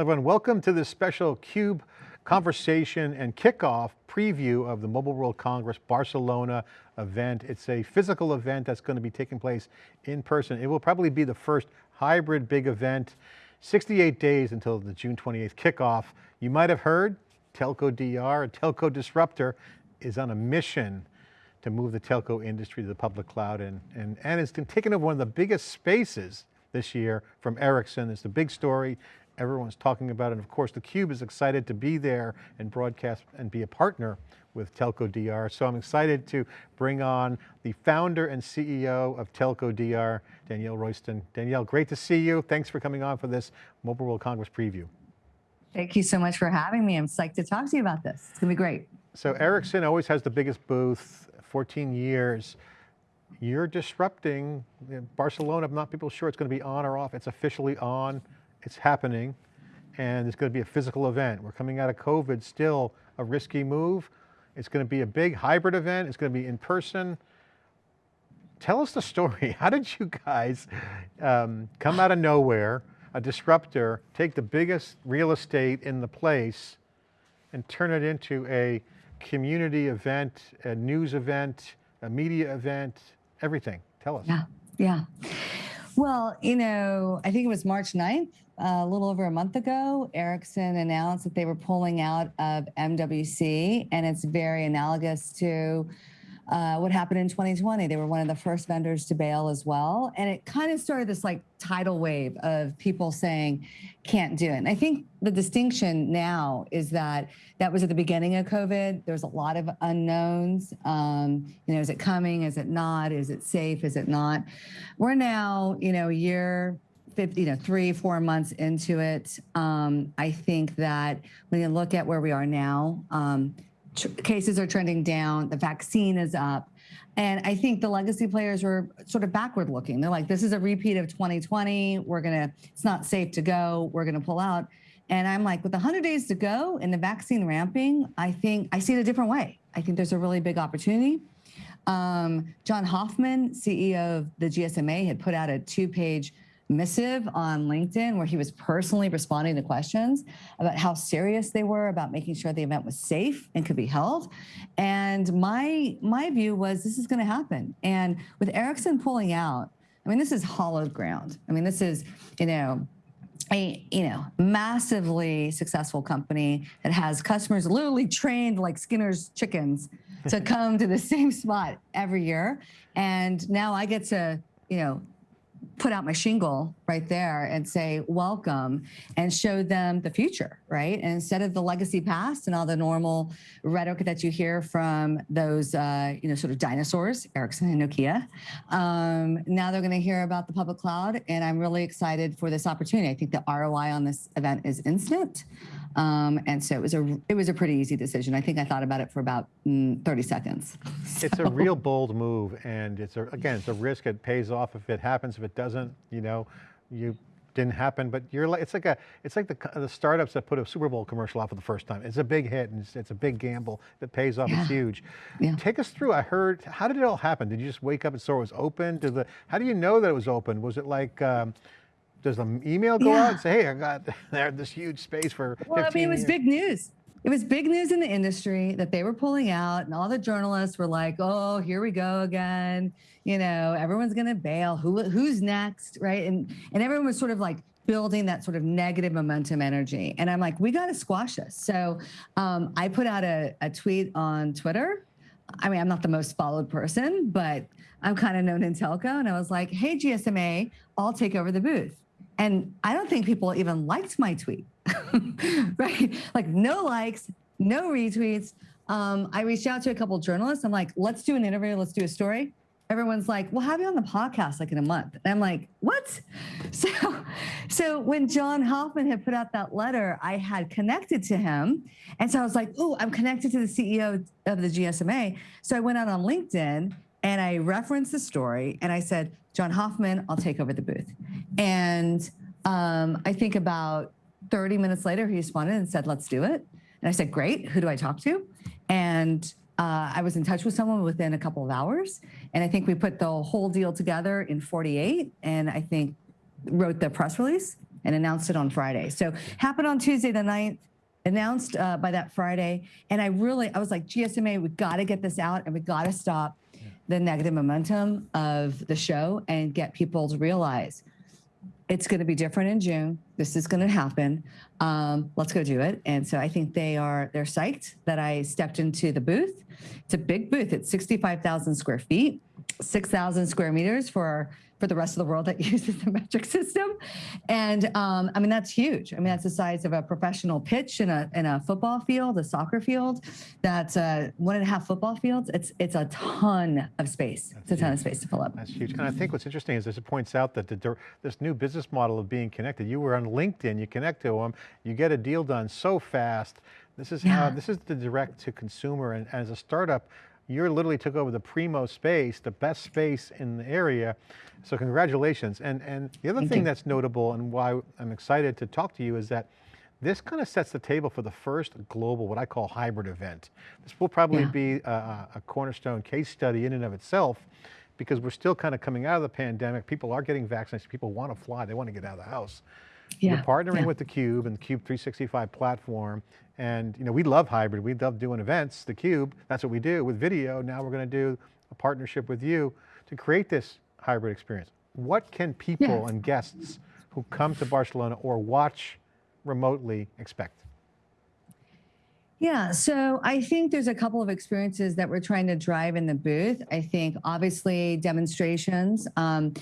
Everyone, welcome to this special CUBE conversation and kickoff preview of the Mobile World Congress Barcelona event. It's a physical event that's going to be taking place in person. It will probably be the first hybrid big event, 68 days until the June 28th kickoff. You might have heard Telco DR, a telco disruptor, is on a mission to move the telco industry to the public cloud and, and, and it's taken over one of the biggest spaces this year from Ericsson. It's the big story. Everyone's talking about it. And of course, theCUBE is excited to be there and broadcast and be a partner with Telco DR. So I'm excited to bring on the founder and CEO of Telco DR, Danielle Royston. Danielle, great to see you. Thanks for coming on for this Mobile World Congress preview. Thank you so much for having me. I'm psyched to talk to you about this. It's going to be great. So Ericsson always has the biggest booth, 14 years. You're disrupting Barcelona. I'm not people sure it's going to be on or off. It's officially on it's happening and it's going to be a physical event. We're coming out of COVID, still a risky move. It's going to be a big hybrid event. It's going to be in person. Tell us the story. How did you guys um, come out of nowhere, a disruptor, take the biggest real estate in the place and turn it into a community event, a news event, a media event, everything. Tell us. Yeah, yeah. Well, you know, I think it was March 9th, uh, a little over a month ago, Ericsson announced that they were pulling out of MWC, and it's very analogous to uh, what happened in 2020. They were one of the first vendors to bail as well. And it kind of started this like tidal wave of people saying, can't do it. And I think the distinction now is that that was at the beginning of COVID. There's a lot of unknowns. Um, you know, is it coming? Is it not? Is it safe? Is it not? We're now, you know, a year, 50, you know, three, four months into it. Um, I think that when you look at where we are now, um, cases are trending down, the vaccine is up. And I think the legacy players were sort of backward looking. They're like, this is a repeat of 2020. We're going to, it's not safe to go. We're going to pull out. And I'm like, with 100 days to go and the vaccine ramping, I think I see it a different way. I think there's a really big opportunity. Um, John Hoffman, CEO of the GSMA, had put out a two page missive on LinkedIn where he was personally responding to questions about how serious they were about making sure the event was safe and could be held. And my my view was this is going to happen. And with Ericsson pulling out, I mean, this is hollowed ground. I mean, this is, you know, a you know massively successful company that has customers literally trained like Skinner's chickens to come to the same spot every year. And now I get to, you know, put out my shingle right there and say, welcome, and show them the future, right? And instead of the legacy past and all the normal rhetoric that you hear from those, uh, you know, sort of dinosaurs, Ericsson and Nokia, um, now they're going to hear about the public cloud. And I'm really excited for this opportunity. I think the ROI on this event is instant. Um, and so it was a it was a pretty easy decision. I think I thought about it for about mm, 30 seconds. So. It's a real bold move, and it's a, again it's a risk. It pays off if it happens. If it doesn't, you know, you didn't happen. But you're like it's like a it's like the the startups that put a Super Bowl commercial out for the first time. It's a big hit, and it's, it's a big gamble. It pays off, yeah. it's huge. Yeah. Take us through. I heard. How did it all happen? Did you just wake up and saw it was open? Did the how do you know that it was open? Was it like um, does the email go yeah. out and say, hey, I got there this huge space for Well, I mean, it was years. big news. It was big news in the industry that they were pulling out and all the journalists were like, oh, here we go again. You know, everyone's going to bail. Who, who's next, right? And, and everyone was sort of like building that sort of negative momentum energy. And I'm like, we got to squash this. So um, I put out a, a tweet on Twitter. I mean, I'm not the most followed person, but I'm kind of known in telco. And I was like, hey, GSMA, I'll take over the booth. And I don't think people even liked my tweet, right? Like no likes, no retweets. Um, I reached out to a couple journalists. I'm like, let's do an interview. Let's do a story. Everyone's like, we'll have you on the podcast like in a month. And I'm like, what? So, so when John Hoffman had put out that letter, I had connected to him. And so I was like, oh, I'm connected to the CEO of the GSMA. So I went out on LinkedIn and I referenced the story and I said, John Hoffman, I'll take over the booth. And um, I think about 30 minutes later, he responded and said, let's do it. And I said, great, who do I talk to? And uh, I was in touch with someone within a couple of hours. And I think we put the whole deal together in 48 and I think wrote the press release and announced it on Friday. So happened on Tuesday the 9th, announced uh, by that Friday. And I really, I was like, GSMA, we got to get this out and we got to stop the negative momentum of the show and get people to realize it's going to be different in June. This is going to happen. Um, let's go do it. And so I think they are they're psyched that I stepped into the booth. It's a big booth. It's 65,000 square feet, 6,000 square meters for for the rest of the world that uses the metric system. And um, I mean, that's huge. I mean, that's the size of a professional pitch in a, in a football field, a soccer field. That's uh, one and a half football fields. It's, it's a ton of space. It's a ton of space to fill up. That's huge. And I think what's interesting is this it points out that the, this new business model of being connected, you were on LinkedIn, you connect to them, you get a deal done so fast. This is how, this is the direct to consumer. And as a startup, you literally took over the primo space, the best space in the area. So congratulations. And, and the other Thank thing you. that's notable and why I'm excited to talk to you is that this kind of sets the table for the first global, what I call hybrid event. This will probably Yeah. be a, a cornerstone case study in and of itself because we're still kind of coming out of the pandemic. People are getting vaccinated. People want to fly. They want to get out of the house. Yeah, We're partnering yeah. with theCUBE and the CUBE 365 platform. And you know, we love hybrid. We love doing events, theCUBE. That's what we do with video. Now we're going to do a partnership with you to create this hybrid experience. What can people and guests who come to Barcelona or watch remotely expect? Yeah, so I think there's a couple of experiences that we're trying to drive in the booth. I think obviously demonstrations. Um,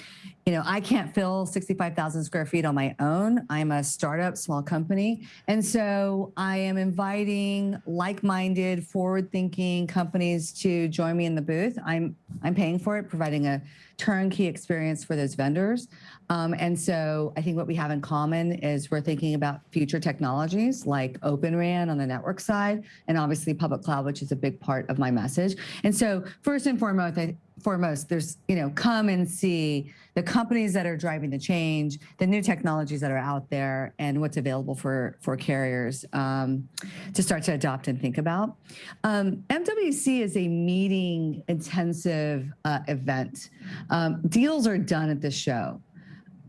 you know, I can't fill 65,000 square feet on my own. I'm a startup, small company. And so I am inviting like-minded, forward-thinking companies to join me in the booth. I'm, I'm paying for it, providing a turnkey experience for those vendors. Um, and so I think what we have in common is we're thinking about future technologies like Open RAN on the network side, and obviously public cloud, which is a big part of my message. And so first and foremost, I, foremost, there's, you know, come and see the companies that are driving the change, the new technologies that are out there, and what's available for, for carriers um, to start to adopt and think about. Um, MWC is a meeting intensive uh, event. Um, deals are done at this show.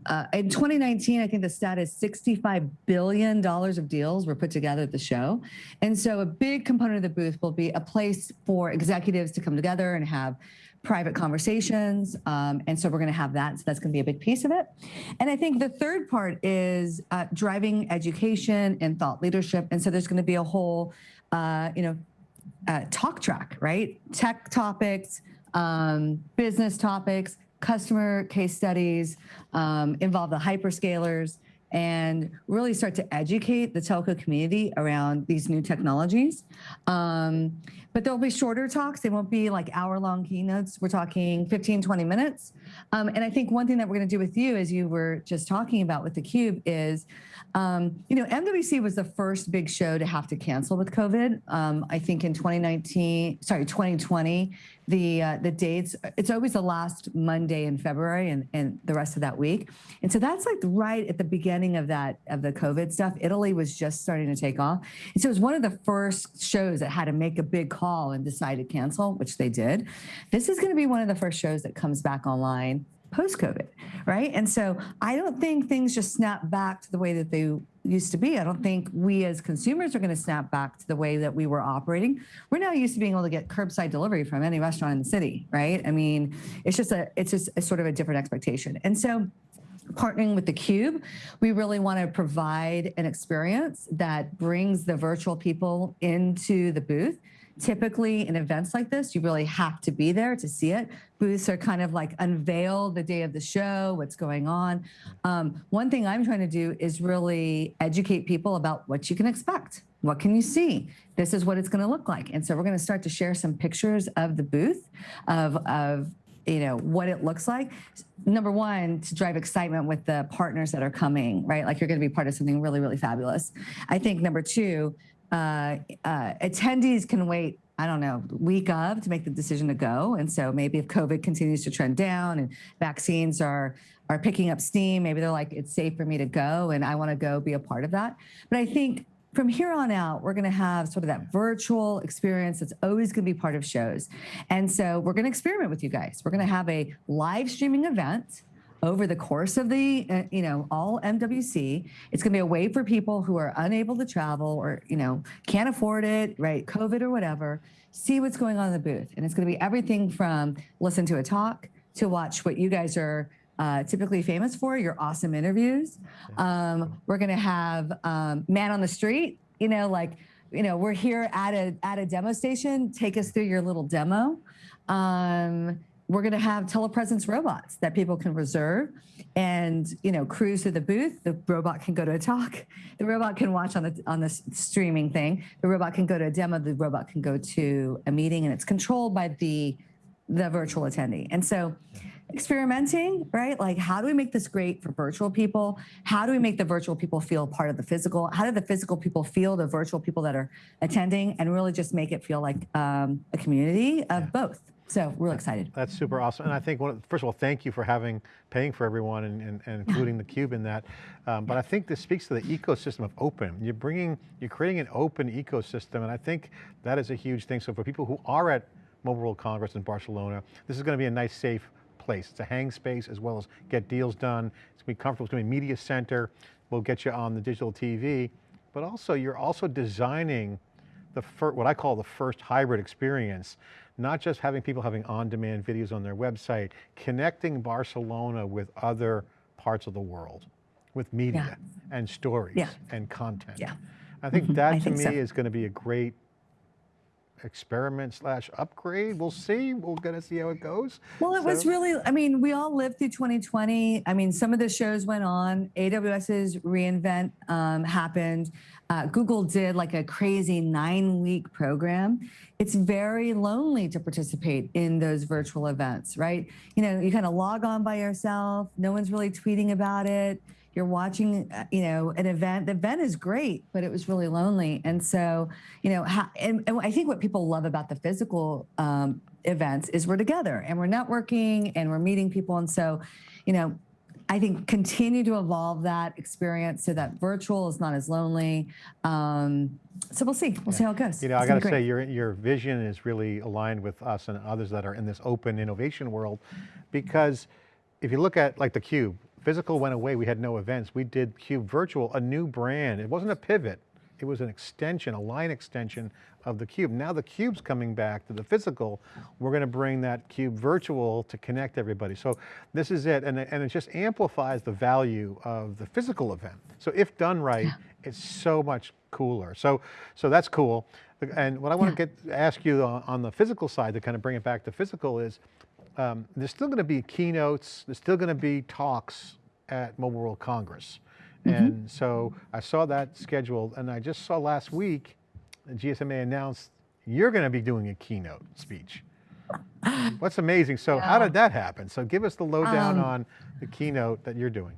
Uh, in 2019, I think the stat is $65 billion of deals were put together at the show. And so a big component of the booth will be a place for executives to come together and have private conversations. Um, and so we're going to have that. So that's going to be a big piece of it. And I think the third part is uh, driving education and thought leadership. And so there's going to be a whole, uh, you know, uh, talk track, right? Tech topics, um, business topics, customer case studies, um, involve the hyperscalers, and really start to educate the telco community around these new technologies. Um, but there'll be shorter talks. They won't be like hour long keynotes. We're talking 15, 20 minutes. Um, and I think one thing that we're going to do with you, as you were just talking about with theCUBE, is um, you know, MWC was the first big show to have to cancel with COVID. Um, I think in 2019, sorry, 2020, the uh, the dates, it's always the last Monday in February and, and the rest of that week. And so that's like right at the beginning of that, of the COVID stuff. Italy was just starting to take off. And so it was one of the first shows that had to make a big call and decide to cancel, which they did. This is going to be one of the first shows that comes back online post-COVID, right? And so I don't think things just snap back to the way that they used to be. I don't think we as consumers are going to snap back to the way that we were operating. We're now used to being able to get curbside delivery from any restaurant in the city, right? I mean, it's just a it's just a sort of a different expectation. And so partnering with the cube we really want to provide an experience that brings the virtual people into the booth. Typically in events like this, you really have to be there to see it. Booths are kind of like unveil the day of the show, what's going on. Um, one thing I'm trying to do is really educate people about what you can expect. What can you see? This is what it's going to look like. And so we're going to start to share some pictures of the booth, of, of you know what it looks like number one to drive excitement with the partners that are coming right like you're going to be part of something really really fabulous i think number two uh, uh, attendees can wait I don't know, week of to make the decision to go. And so maybe if COVID continues to trend down and vaccines are are picking up steam, maybe they're like, it's safe for me to go and I want to go be a part of that. But I think from here on out, we're going to have sort of that virtual experience that's always going to be part of shows. And so we're going to experiment with you guys. We're going to have a live streaming event over the course of the, uh, you know, all MWC. It's going to be a way for people who are unable to travel or, you know, can't afford it, right? COVID or whatever, see what's going on in the booth. And it's going to be everything from listen to a talk to watch what you guys are uh, typically famous for, your awesome interviews. Um, we're going to have um, man on the street, you know, like, you know, we're here at a, at a demo station. Take us through your little demo. Um, we're going to have telepresence robots that people can reserve and you know cruise to the booth. The robot can go to a talk. The robot can watch on the on the streaming thing. The robot can go to a demo. The robot can go to a meeting and it's controlled by the the virtual attendee. And so experimenting right? Like how do we make this great for virtual people? How do we make the virtual people feel part of the physical? How do the physical people feel the virtual people that are attending and really just make it feel like um, a community of both so real excited. That's super awesome. And I think, first of all, thank you for having, paying for everyone and, and, and including the cube in that. Um, but I think this speaks to the ecosystem of open. You're bringing, you're creating an open ecosystem. And I think that is a huge thing. So for people who are at Mobile World Congress in Barcelona, this is going to be a nice, safe place. It's a hang space as well as get deals done. It's going to be comfortable. It's going to be a media center. We'll get you on the digital TV. But also, you're also designing the what I call the first hybrid experience not just having people having on-demand videos on their website, connecting Barcelona with other parts of the world, with media yeah. and stories yeah. and content. Yeah. I think mm -hmm. that I to me so. is going to be a great experiment slash upgrade. We'll see. We're going to see how it goes. Well, it so. was really, I mean, we all lived through 2020. I mean, some of the shows went on. AWS's reInvent um, happened. Uh, Google did like a crazy nine week program. It's very lonely to participate in those virtual events, right? You know, you kind of log on by yourself. No one's really tweeting about it you're watching, uh, you know, an event. The event is great, but it was really lonely. And so, you know, and, and I think what people love about the physical um, events is we're together and we're networking and we're meeting people. And so, you know, I think continue to evolve that experience so that virtual is not as lonely. Um, so we'll see. We'll yeah. see how it goes. You know, it's I got to say, your your vision is really aligned with us and others that are in this open innovation world, because if you look at like the cube, physical went away, we had no events. We did Cube Virtual, a new brand. It wasn't a pivot. It was an extension, a line extension of the Cube. Now the Cube's coming back to the physical. We're going to bring that Cube Virtual to connect everybody. So this is it, and, and it just amplifies the value of the physical event. So if done right, yeah. it's so much cooler. So, so that's cool. And what I want yeah. to get ask you on, on the physical side to kind of bring it back to physical is, um, there's still going to be keynotes, there's still going to be talks at Mobile World Congress. Mm -hmm. And so I saw that scheduled and I just saw last week, GSMA announced you're going to be doing a keynote speech. What's amazing, so yeah. how did that happen? So give us the lowdown um, on the keynote that you're doing.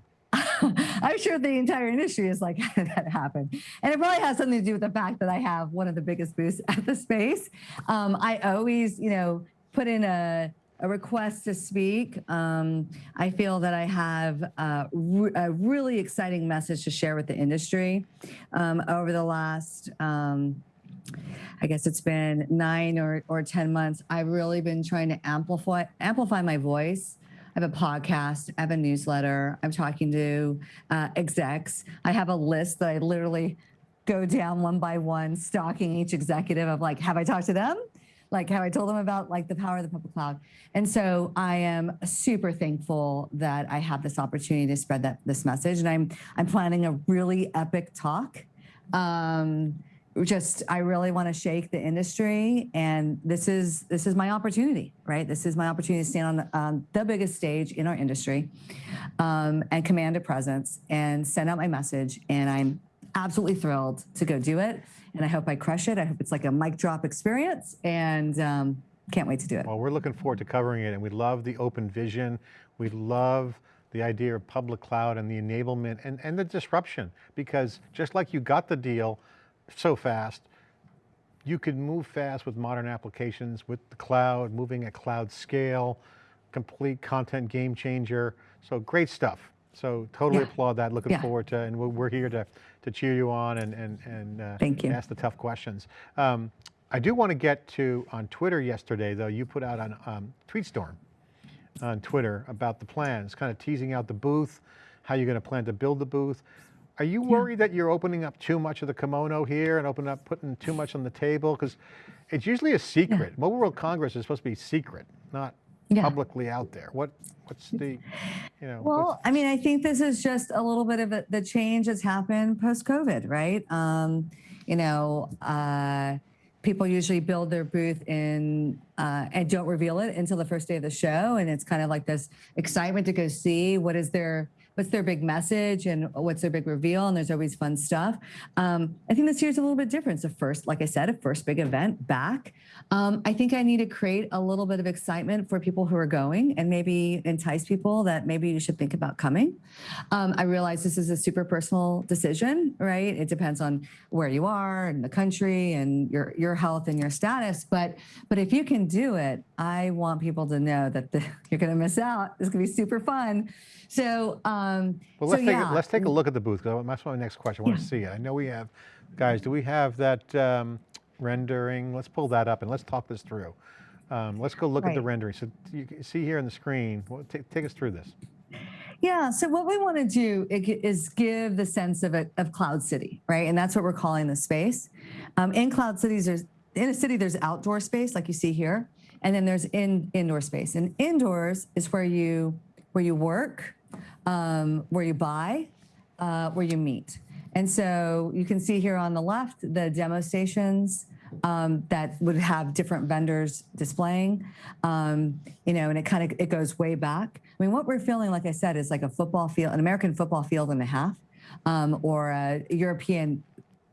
I'm sure the entire industry is like, how did that happen? And it probably has something to do with the fact that I have one of the biggest booths at the space. Um, I always, you know, put in a, a request to speak. Um, I feel that I have a, re a, really exciting message to share with the industry. Um, over the last, um, I guess it's been nine or, or 10 months, I've really been trying to amplify, amplify my voice. I have a podcast, I have a newsletter, I'm talking to uh, execs. I have a list that I literally go down one by one, stalking each executive of like, have I talked to them? Like how I told them about like the power of the public cloud. And so I am super thankful that I have this opportunity to spread that this message. And I'm I'm planning a really epic talk. Um, just I really want to shake the industry, and this is this is my opportunity, right? This is my opportunity to stand on the, um, the biggest stage in our industry, um, and command a presence and send out my message. And I'm absolutely thrilled to go do it and I hope I crush it. I hope it's like a mic drop experience and um, can't wait to do it. Well, we're looking forward to covering it and we love the open vision. We love the idea of public cloud and the enablement and, and the disruption because just like you got the deal so fast, you could move fast with modern applications with the cloud, moving at cloud scale, complete content game changer. So great stuff. So totally yeah. applaud that. Looking yeah. forward to, and we're here to, to cheer you on and, and, and uh, Thank you. ask the tough questions. Um, I do want to get to, on Twitter yesterday though, you put out on um, TweetStorm, on Twitter about the plans, kind of teasing out the booth, how you're going to plan to build the booth. Are you worried that you're opening up too much of the kimono here and opening up, putting too much on the table? Because it's usually a secret. Mobile World Congress is supposed to be secret, not Yeah. publicly out there. What, what's the, you know? Well, I mean, I think this is just a little bit of a, the change that's happened post COVID, right? Um, you know, uh, people usually build their booth in uh, and don't reveal it until the first day of the show, and it's kind of like this excitement to go see what is their what's their big message and what's their big reveal, and there's always fun stuff. Um, I think this year's a little bit different. It's the first, like I said, a first big event back. Um, I think I need to create a little bit of excitement for people who are going and maybe entice people that maybe you should think about coming. Um, I realize this is a super personal decision, right? It depends on where you are and the country and your your health and your status. But but if you can do it, I want people to know that the, you're going to miss out. It's going to be super fun. So um, Well, let's, take, yeah, a, let's take a look at the booth, because that's my next question. I want to see it. I know we have, guys, do we have that um, rendering? Let's pull that up and let's talk this through. Um, let's go look at the rendering. So you can see here on the screen, well, take, take us through this. Yeah. So what we want to do is give the sense of a, of Cloud City, right? And that's what we're calling the space. Um, in Cloud Cities, there's in a city there's outdoor space like you see here, and then there's in indoor space. And indoors is where you where you work, um, where you buy, uh, where you meet. And so you can see here on the left the demo stations um, that would have different vendors displaying, um, you know, and it kind of it goes way back. I mean, what we're feeling, like I said, is like a football field, an American football field and a half, um, or a European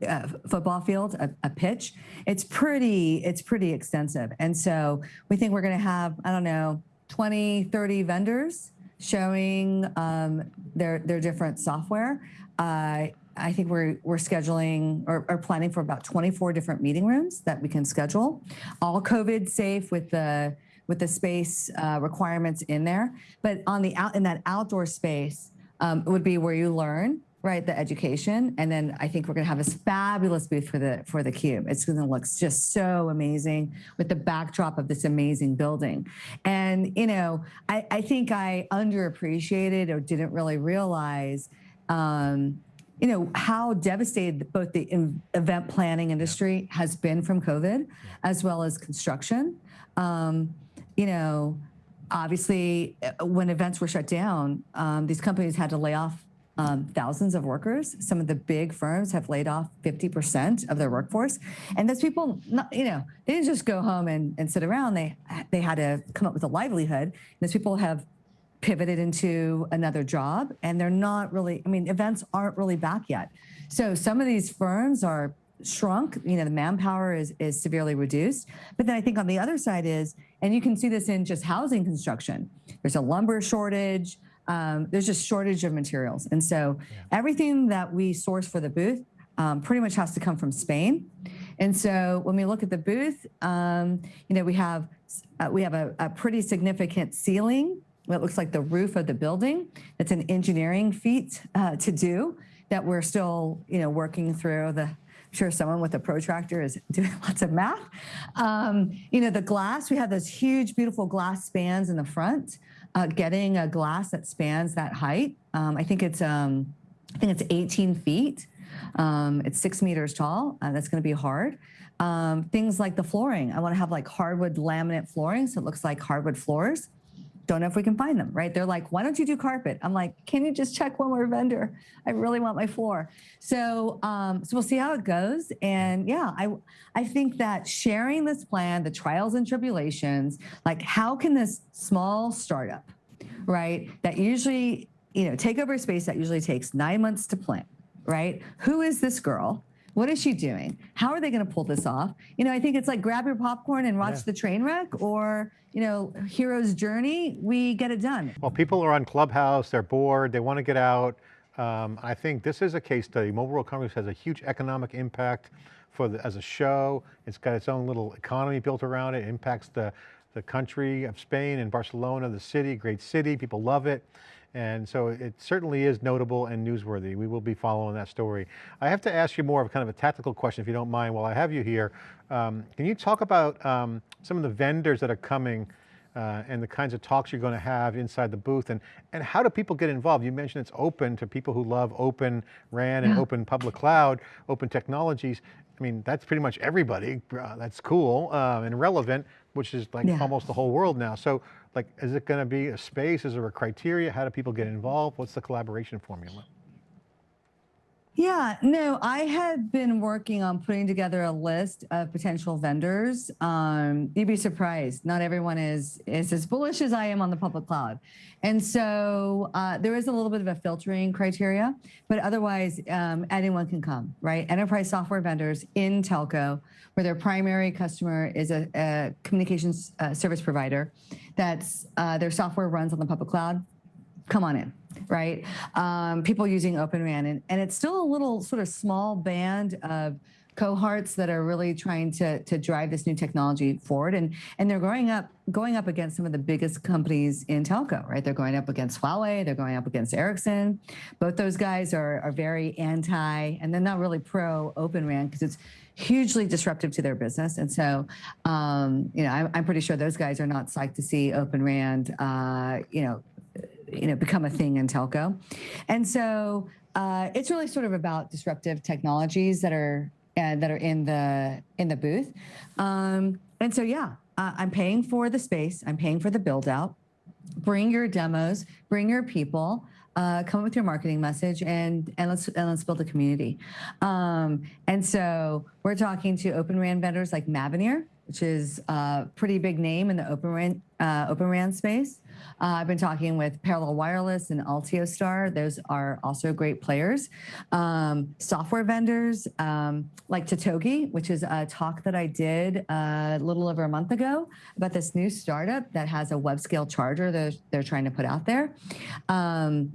uh, football field, a, a pitch. It's pretty, it's pretty extensive. And so we think we're going to have, I don't know, 20, 30 vendors showing um, their their different software. Uh, I think we're we're scheduling or, or planning for about 24 different meeting rooms that we can schedule, all COVID safe with the with the space uh, requirements in there. But on the out in that outdoor space um, would be where you learn right the education. And then i think we're going to have this fabulous booth for the for the cube. It's going to look just so amazing with the backdrop of this amazing building. And you know i, I think i underappreciated or didn't really realize um, you know how devastated both the event planning industry has been from covid as well as construction. Um, you know obviously uh, when events were shut down um, these companies had to lay off um, thousands of workers. Some of the big firms have laid off 50% of their workforce. And those people, not, you know, they didn't just go home and, and sit around. They, they had to come up with a livelihood. Those people have pivoted into another job and they're not really, I mean, events aren't really back yet. So some of these firms are shrunk, you know, the manpower is, is severely reduced. But then I think on the other side is, and you can see this in just housing construction, there's a lumber shortage, um, there's just shortage of materials. And so everything that we source for the booth um, pretty much has to come from Spain. And so when we look at the booth, um, you know, we have uh, we have a, a pretty significant ceiling. What looks like the roof of the building. It's an engineering feat uh, to do that we're still, you know, working through. The I'm sure someone with a protractor is doing lots of math. Um, you know, the glass. We have those huge, beautiful glass spans in the front uh, getting a glass that spans that height. Um, I think it's um, I think it's 18 feet. Um, it's six meters tall. Uh, that's going to be hard. Um, things like the flooring. I want to have like hardwood laminate flooring, so it looks like hardwood floors. Don't know if we can find them. Right? They're like, why don't you do carpet? I'm like, can you just check one more vendor? I really want my floor. So um, so we'll see how it goes. And yeah, I I think that sharing this plan, the trials and tribulations, like how can this small startup, right, that usually, you know, take over a space that usually takes nine months to plan, right? Who is this girl? What is she doing? How are they going to pull this off? You know, I think it's like grab your popcorn and watch Yeah. the train wreck or, you know, hero's journey. We get it done. Well, people are on Clubhouse, they're bored, they want to get out. Um, I think this is a case study. Mobile World Congress has a huge economic impact for the, as a show. It's got its own little economy built around it. It impacts the, the country of Spain and Barcelona, the city, great city, people love it. And so it certainly is notable and newsworthy. We will be following that story. I have to ask you more of kind of a tactical question, if you don't mind, while I have you here. Um, can you talk about um, some of the vendors that are coming uh, and the kinds of talks you're going to have inside the booth and, and how do people get involved? You mentioned it's open to people who love open RAN and Yeah. open public cloud, open technologies. I mean, that's pretty much everybody. Uh, that's cool um, and relevant, which is like Yeah. almost the whole world now. So like, is it going to be a space? Is there a criteria? How do people get involved? What's the collaboration formula? Yeah, no, I had been working on putting together a list of potential vendors. Um, you'd be surprised. Not everyone is is as bullish as I am on the public cloud, and so uh, there is a little bit of a filtering criteria. But otherwise, um, anyone can come. Right, enterprise software vendors in telco, where their primary customer is a, a communications uh, service provider, that's uh, their software runs on the public cloud come on in, right? Um, people using Open RAN, and, and it's still a little sort of small band of cohorts that are really trying to to drive this new technology forward, and and they're growing up going up against some of the biggest companies in telco, right? They're going up against Huawei, they're going up against Ericsson. Both those guys are are very anti, and they're not really pro Open RAN because it's hugely disruptive to their business. And so, um, you know, I'm, I'm pretty sure those guys are not psyched to see Open RAN, uh, you know, you know become a thing in telco. And so uh, it's really sort of about disruptive technologies that are uh, that are in the in the booth. Um, and so yeah uh, i'm paying for the space. I'm paying for the build out. Bring your demos. Bring your people. Uh, come up with your marketing message and and let's and let's build a community. Um, and so we're talking to open ran vendors like mavenir which is a pretty big name in the open ran uh, open ran space uh, I've been talking with Parallel Wireless and Altiostar. Those are also great players. Um, software vendors um, like Totogi, which is a talk that I did uh, a little over a month ago about this new startup that has a web scale charger that they're trying to put out there. Um,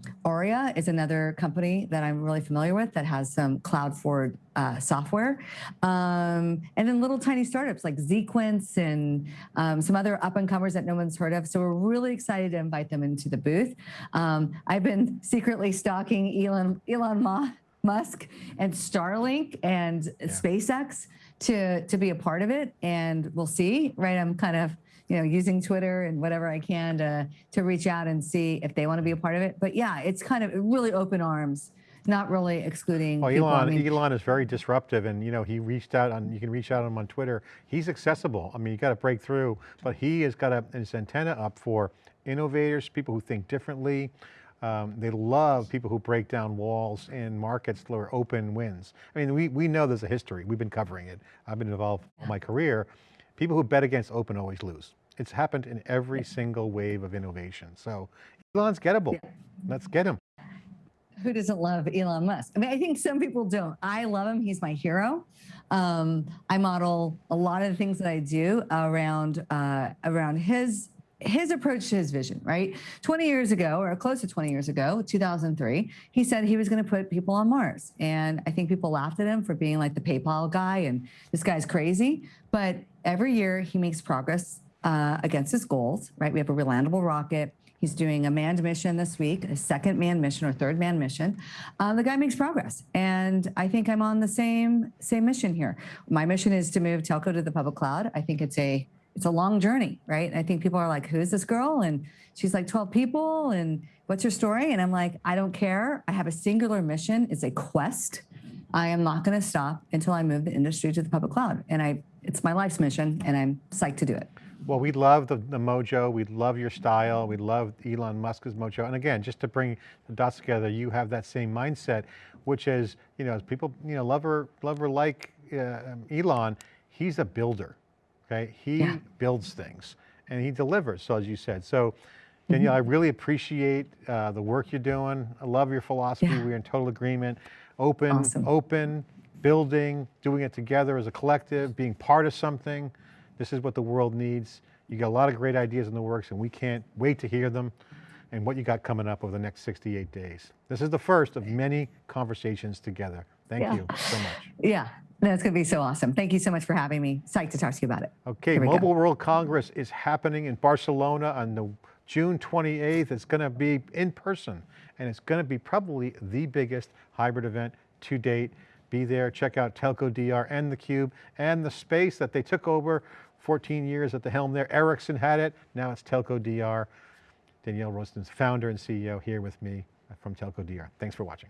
is another company that I'm really familiar with that has some cloud forward uh, software. Um, and then little tiny startups like Zequence and um, some other up and comers that no one's heard of. So we're really excited to invite them into the booth. Um, I've been secretly stalking Elon, Elon Ma- Musk and Starlink and SpaceX to, to be a part of it. And we'll see, right? I'm kind of you know, using Twitter and whatever I can to to reach out and see if they want to be a part of it. But yeah, it's kind of really open arms, not really excluding. Well, people. I Elon, mean, Elon is very disruptive and you know, he reached out on, you can reach out to him on Twitter. He's accessible. I mean, you got to break through, but he has got a, his antenna up for innovators, people who think differently. Um, they love people who break down walls in markets where open wins. I mean, we, we know there's a history. We've been covering it. I've been involved all my career. People who bet against open always lose. It's happened in every single wave of innovation. So Elon's gettable. Let's get him. Who doesn't love Elon Musk? I mean, I think some people don't. I love him. He's my hero. Um, I model a lot of the things that I do around uh, around his his approach to his vision. Right, 20 years ago, or close to 20 years ago, 2003, he said he was going to put people on Mars, and I think people laughed at him for being like the PayPal guy and this guy's crazy. But every year he makes progress uh, against his goals. Right, we have a relandable rocket. He's doing a manned mission this week, a second manned mission or third manned mission. Uh, the guy makes progress, and I think I'm on the same same mission here. My mission is to move telco to the public cloud. I think it's a it's a long journey, right? I think people are like, "Who's this girl?" And she's like, "12 people." And what's your story? And I'm like, "I don't care. I have a singular mission. It's a quest. I am not going to stop until I move the industry to the public cloud. And I, it's my life's mission, and I'm psyched to do it." Well, we love the, the mojo. We love your style. We love Elon Musk's mojo. And again, just to bring the dots together, you have that same mindset, which is, you know, as people, you know, love or, love or like uh, Elon, he's a builder, okay? He Yeah. builds things and he delivers, so as you said. So Danielle, I really appreciate uh, the work you're doing. I love your philosophy. Yeah. We're in total agreement. Open, Awesome. open, building, doing it together as a collective, being part of something. This is what the world needs. You got a lot of great ideas in the works and we can't wait to hear them and what you got coming up over the next 68 days. This is the first of many conversations together. Thank Yeah. you so much. Yeah, that's going to be so awesome. Thank you so much for having me. Psyched to talk to you about it. Okay, we go. Mobile World Congress is happening in Barcelona on the June 28th. It's going to be in person and it's going to be probably the biggest hybrid event to date. Be there, check out Telco DR and theCUBE and the space that they took over 14 years at the helm there. Ericsson had it, now it's Telco DR. Danielle Royston's founder and CEO here with me from Telco DR. Thanks for watching.